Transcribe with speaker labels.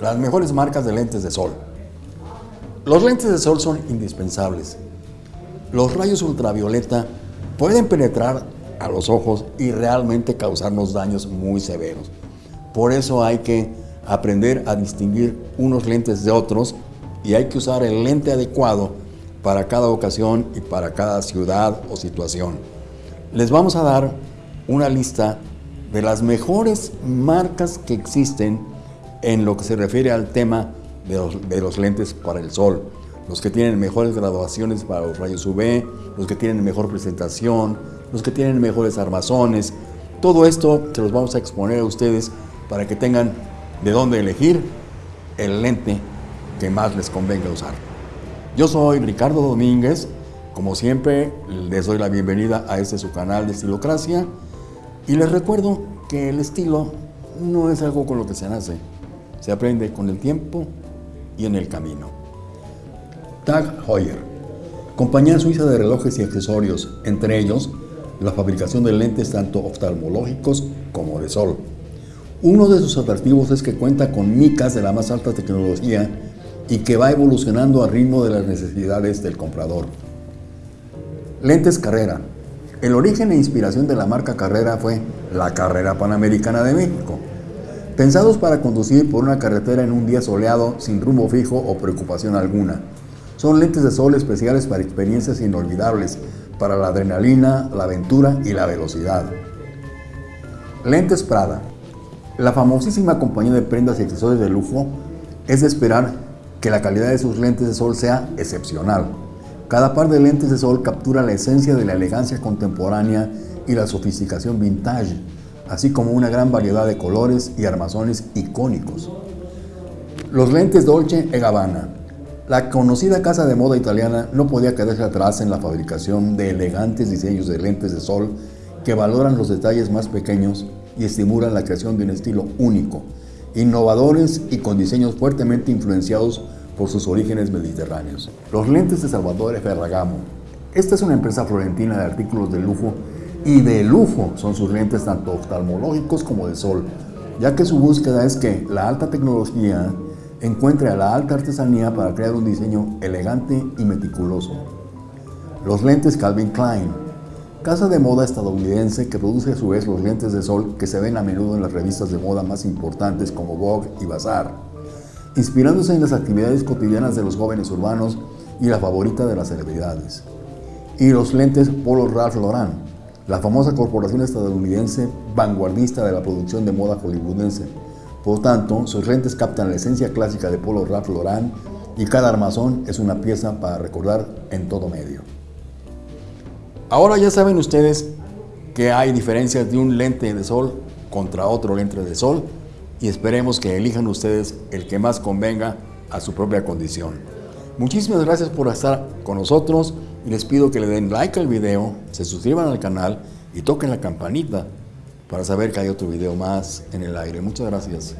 Speaker 1: Las mejores marcas de lentes de sol. Los lentes de sol son indispensables. Los rayos ultravioleta pueden penetrar a los ojos y realmente causarnos daños muy severos. Por eso hay que aprender a distinguir unos lentes de otros y hay que usar el lente adecuado para cada ocasión y para cada ciudad o situación. Les vamos a dar una lista de las mejores marcas que existen en lo que se refiere al tema de los, de los lentes para el sol. Los que tienen mejores graduaciones para los rayos UV, los que tienen mejor presentación, los que tienen mejores armazones. Todo esto se los vamos a exponer a ustedes para que tengan de dónde elegir el lente que más les convenga usar. Yo soy Ricardo Domínguez, como siempre les doy la bienvenida a este su canal de Estilocracia y les recuerdo que el estilo no es algo con lo que se nace, se aprende con el tiempo y en el camino. Tag Heuer, compañía suiza de relojes y accesorios, entre ellos la fabricación de lentes tanto oftalmológicos como de sol. Uno de sus atractivos es que cuenta con micas de la más alta tecnología y que va evolucionando al ritmo de las necesidades del comprador. Lentes Carrera. El origen e inspiración de la marca Carrera fue la Carrera Panamericana de México. Pensados para conducir por una carretera en un día soleado sin rumbo fijo o preocupación alguna. Son lentes de sol especiales para experiencias inolvidables, para la adrenalina, la aventura y la velocidad. Lentes Prada. La famosísima compañía de prendas y accesorios de lujo es de esperar que la calidad de sus lentes de sol sea excepcional. Cada par de lentes de sol captura la esencia de la elegancia contemporánea y la sofisticación vintage, así como una gran variedad de colores y armazones icónicos. Los lentes Dolce e Gabbana. La conocida casa de moda italiana no podía quedarse atrás en la fabricación de elegantes diseños de lentes de sol que valoran los detalles más pequeños y estimulan la creación de un estilo único, innovadores y con diseños fuertemente influenciados por sus orígenes mediterráneos. Los lentes de Salvatore Ferragamo. Esta es una empresa florentina de artículos de lujo y de lujo son sus lentes tanto oftalmológicos como de sol, ya que su búsqueda es que la alta tecnología encuentre a la alta artesanía para crear un diseño elegante y meticuloso. Los lentes Calvin Klein casa de moda estadounidense que produce a su vez los lentes de sol que se ven a menudo en las revistas de moda más importantes como Vogue y Bazaar, inspirándose en las actividades cotidianas de los jóvenes urbanos y la favorita de las celebridades. Y los lentes Polo Ralph Lauren, la famosa corporación estadounidense vanguardista de la producción de moda hollywoodense. Por tanto, sus lentes captan la esencia clásica de Polo Ralph Lauren y cada armazón es una pieza para recordar en todo medio. Ahora ya saben ustedes que hay diferencias de un lente de sol contra otro lente de sol y esperemos que elijan ustedes el que más convenga a su propia condición. Muchísimas gracias por estar con nosotros y les pido que le den like al video, se suscriban al canal y toquen la campanita para saber que hay otro video más en el aire. Muchas gracias.